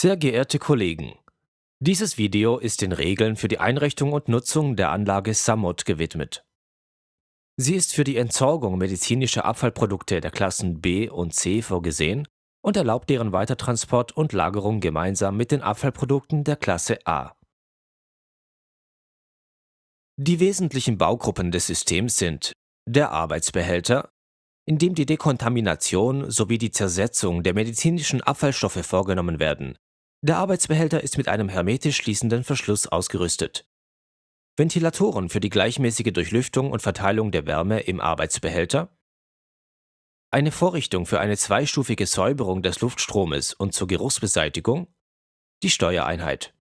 Sehr geehrte Kollegen, dieses Video ist den Regeln für die Einrichtung und Nutzung der Anlage Samot gewidmet. Sie ist für die Entsorgung medizinischer Abfallprodukte der Klassen B und C vorgesehen und erlaubt deren Weitertransport und Lagerung gemeinsam mit den Abfallprodukten der Klasse A. Die wesentlichen Baugruppen des Systems sind der Arbeitsbehälter, in dem die Dekontamination sowie die Zersetzung der medizinischen Abfallstoffe vorgenommen werden. Der Arbeitsbehälter ist mit einem hermetisch schließenden Verschluss ausgerüstet. Ventilatoren für die gleichmäßige Durchlüftung und Verteilung der Wärme im Arbeitsbehälter, eine Vorrichtung für eine zweistufige Säuberung des Luftstromes und zur Geruchsbeseitigung, die Steuereinheit.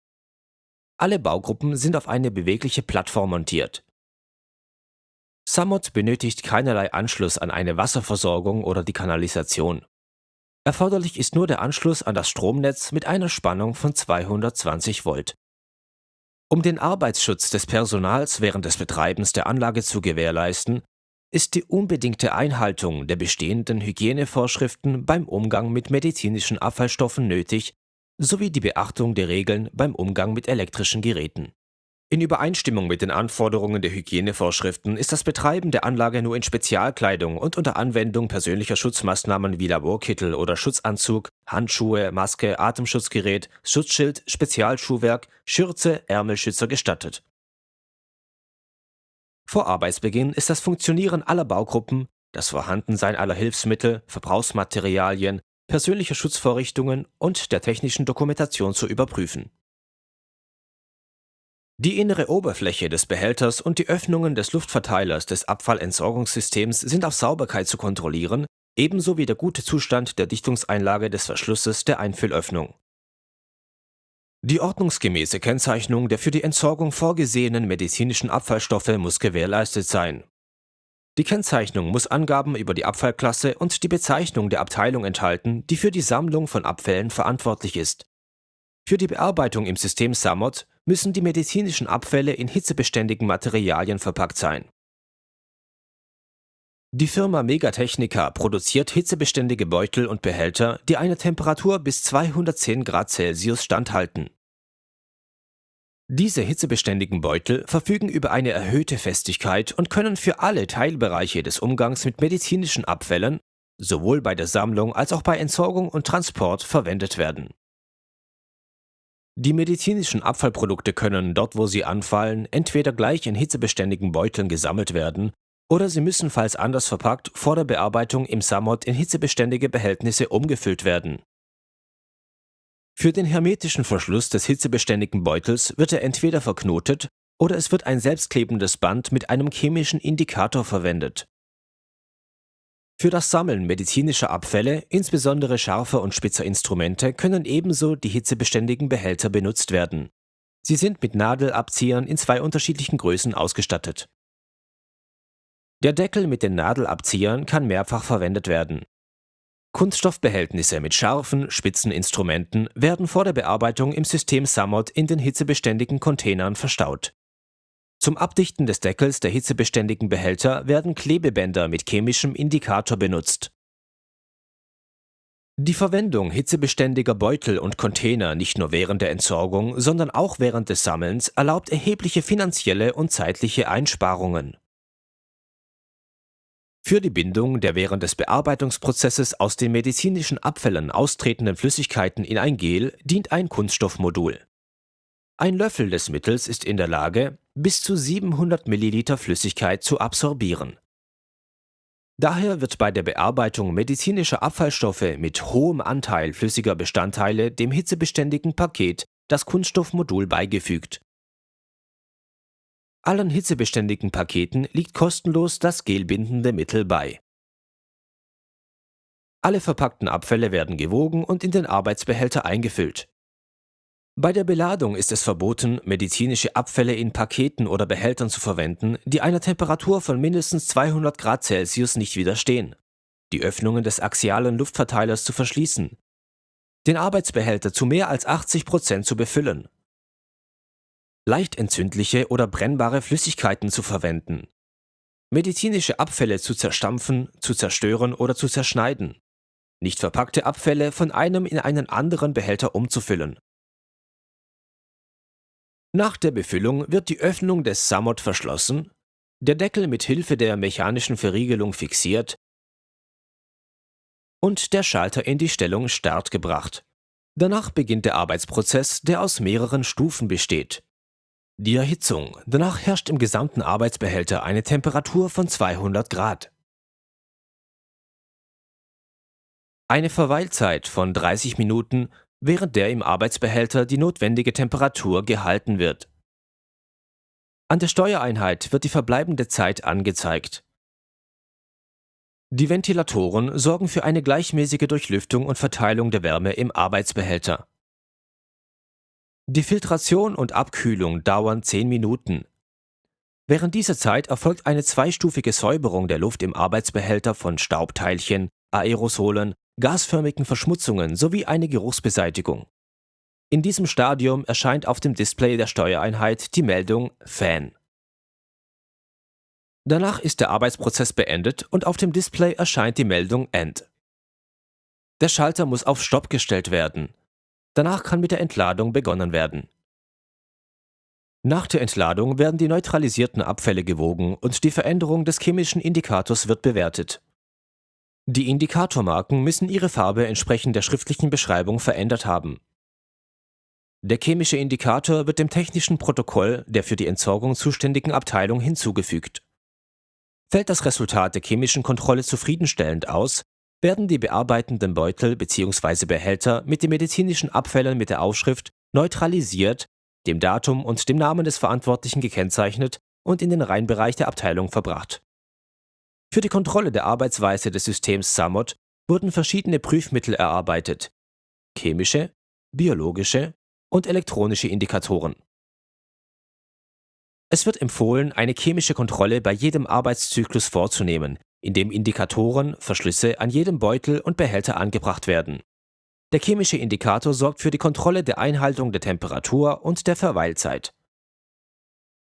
Alle Baugruppen sind auf eine bewegliche Plattform montiert. Samot benötigt keinerlei Anschluss an eine Wasserversorgung oder die Kanalisation. Erforderlich ist nur der Anschluss an das Stromnetz mit einer Spannung von 220 Volt. Um den Arbeitsschutz des Personals während des Betreibens der Anlage zu gewährleisten, ist die unbedingte Einhaltung der bestehenden Hygienevorschriften beim Umgang mit medizinischen Abfallstoffen nötig sowie die Beachtung der Regeln beim Umgang mit elektrischen Geräten. In Übereinstimmung mit den Anforderungen der Hygienevorschriften ist das Betreiben der Anlage nur in Spezialkleidung und unter Anwendung persönlicher Schutzmaßnahmen wie Laborkittel oder Schutzanzug, Handschuhe, Maske, Atemschutzgerät, Schutzschild, Spezialschuhwerk, Schürze, Ärmelschützer gestattet. Vor Arbeitsbeginn ist das Funktionieren aller Baugruppen, das Vorhandensein aller Hilfsmittel, Verbrauchsmaterialien, persönlicher Schutzvorrichtungen und der technischen Dokumentation zu überprüfen. Die innere Oberfläche des Behälters und die Öffnungen des Luftverteilers des Abfallentsorgungssystems sind auf Sauberkeit zu kontrollieren, ebenso wie der gute Zustand der Dichtungseinlage des Verschlusses der Einfüllöffnung. Die ordnungsgemäße Kennzeichnung der für die Entsorgung vorgesehenen medizinischen Abfallstoffe muss gewährleistet sein. Die Kennzeichnung muss Angaben über die Abfallklasse und die Bezeichnung der Abteilung enthalten, die für die Sammlung von Abfällen verantwortlich ist. Für die Bearbeitung im System SAMOT müssen die medizinischen Abfälle in hitzebeständigen Materialien verpackt sein. Die Firma Megatechnica produziert hitzebeständige Beutel und Behälter, die einer Temperatur bis 210 Grad Celsius standhalten. Diese hitzebeständigen Beutel verfügen über eine erhöhte Festigkeit und können für alle Teilbereiche des Umgangs mit medizinischen Abfällen, sowohl bei der Sammlung als auch bei Entsorgung und Transport, verwendet werden. Die medizinischen Abfallprodukte können, dort wo sie anfallen, entweder gleich in hitzebeständigen Beuteln gesammelt werden oder sie müssen, falls anders verpackt, vor der Bearbeitung im Samot in hitzebeständige Behältnisse umgefüllt werden. Für den hermetischen Verschluss des hitzebeständigen Beutels wird er entweder verknotet oder es wird ein selbstklebendes Band mit einem chemischen Indikator verwendet. Für das Sammeln medizinischer Abfälle, insbesondere scharfer und spitzer Instrumente, können ebenso die hitzebeständigen Behälter benutzt werden. Sie sind mit Nadelabziehern in zwei unterschiedlichen Größen ausgestattet. Der Deckel mit den Nadelabziehern kann mehrfach verwendet werden. Kunststoffbehältnisse mit scharfen, spitzen Instrumenten werden vor der Bearbeitung im System Samot in den hitzebeständigen Containern verstaut. Zum Abdichten des Deckels der hitzebeständigen Behälter werden Klebebänder mit chemischem Indikator benutzt. Die Verwendung hitzebeständiger Beutel und Container nicht nur während der Entsorgung, sondern auch während des Sammelns erlaubt erhebliche finanzielle und zeitliche Einsparungen. Für die Bindung der während des Bearbeitungsprozesses aus den medizinischen Abfällen austretenden Flüssigkeiten in ein Gel dient ein Kunststoffmodul. Ein Löffel des Mittels ist in der Lage, bis zu 700 Milliliter Flüssigkeit zu absorbieren. Daher wird bei der Bearbeitung medizinischer Abfallstoffe mit hohem Anteil flüssiger Bestandteile dem hitzebeständigen Paket das Kunststoffmodul beigefügt allen hitzebeständigen Paketen liegt kostenlos das gelbindende Mittel bei. Alle verpackten Abfälle werden gewogen und in den Arbeitsbehälter eingefüllt. Bei der Beladung ist es verboten, medizinische Abfälle in Paketen oder Behältern zu verwenden, die einer Temperatur von mindestens 200 Grad Celsius nicht widerstehen, die Öffnungen des axialen Luftverteilers zu verschließen, den Arbeitsbehälter zu mehr als 80 Prozent zu befüllen. Leicht entzündliche oder brennbare Flüssigkeiten zu verwenden, medizinische Abfälle zu zerstampfen, zu zerstören oder zu zerschneiden, nicht verpackte Abfälle von einem in einen anderen Behälter umzufüllen. Nach der Befüllung wird die Öffnung des Samot verschlossen, der Deckel mit Hilfe der mechanischen Verriegelung fixiert und der Schalter in die Stellung Start gebracht. Danach beginnt der Arbeitsprozess, der aus mehreren Stufen besteht. Die Erhitzung. Danach herrscht im gesamten Arbeitsbehälter eine Temperatur von 200 Grad. Eine Verweilzeit von 30 Minuten, während der im Arbeitsbehälter die notwendige Temperatur gehalten wird. An der Steuereinheit wird die verbleibende Zeit angezeigt. Die Ventilatoren sorgen für eine gleichmäßige Durchlüftung und Verteilung der Wärme im Arbeitsbehälter. Die Filtration und Abkühlung dauern 10 Minuten. Während dieser Zeit erfolgt eine zweistufige Säuberung der Luft im Arbeitsbehälter von Staubteilchen, Aerosolen, gasförmigen Verschmutzungen sowie eine Geruchsbeseitigung. In diesem Stadium erscheint auf dem Display der Steuereinheit die Meldung Fan. Danach ist der Arbeitsprozess beendet und auf dem Display erscheint die Meldung End. Der Schalter muss auf Stopp gestellt werden. Danach kann mit der Entladung begonnen werden. Nach der Entladung werden die neutralisierten Abfälle gewogen und die Veränderung des chemischen Indikators wird bewertet. Die Indikatormarken müssen ihre Farbe entsprechend der schriftlichen Beschreibung verändert haben. Der chemische Indikator wird dem technischen Protokoll der für die Entsorgung zuständigen Abteilung hinzugefügt. Fällt das Resultat der chemischen Kontrolle zufriedenstellend aus, werden die bearbeitenden Beutel bzw. Behälter mit den medizinischen Abfällen mit der Aufschrift neutralisiert, dem Datum und dem Namen des Verantwortlichen gekennzeichnet und in den Reinbereich der Abteilung verbracht. Für die Kontrolle der Arbeitsweise des Systems SAMOT wurden verschiedene Prüfmittel erarbeitet. Chemische, biologische und elektronische Indikatoren. Es wird empfohlen, eine chemische Kontrolle bei jedem Arbeitszyklus vorzunehmen, indem Indikatoren, Verschlüsse an jedem Beutel und Behälter angebracht werden. Der chemische Indikator sorgt für die Kontrolle der Einhaltung der Temperatur und der Verweilzeit.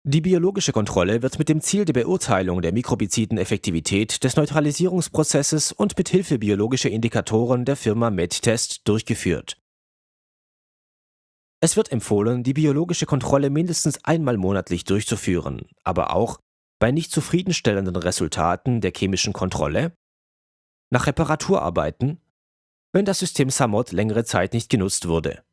Die biologische Kontrolle wird mit dem Ziel der Beurteilung der mikrobiziden Effektivität des Neutralisierungsprozesses und mit Hilfe biologischer Indikatoren der Firma MedTest durchgeführt. Es wird empfohlen, die biologische Kontrolle mindestens einmal monatlich durchzuführen, aber auch bei nicht zufriedenstellenden Resultaten der chemischen Kontrolle, nach Reparaturarbeiten, wenn das System SAMOT längere Zeit nicht genutzt wurde.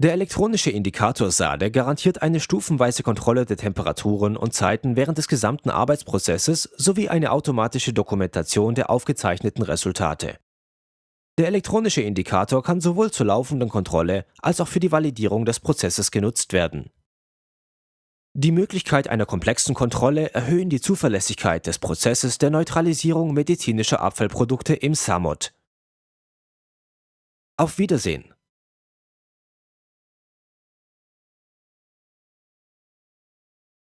Der elektronische Indikator SADE garantiert eine stufenweise Kontrolle der Temperaturen und Zeiten während des gesamten Arbeitsprozesses sowie eine automatische Dokumentation der aufgezeichneten Resultate. Der elektronische Indikator kann sowohl zur laufenden Kontrolle als auch für die Validierung des Prozesses genutzt werden. Die Möglichkeit einer komplexen Kontrolle erhöhen die Zuverlässigkeit des Prozesses der Neutralisierung medizinischer Abfallprodukte im SAMOT. Auf Wiedersehen!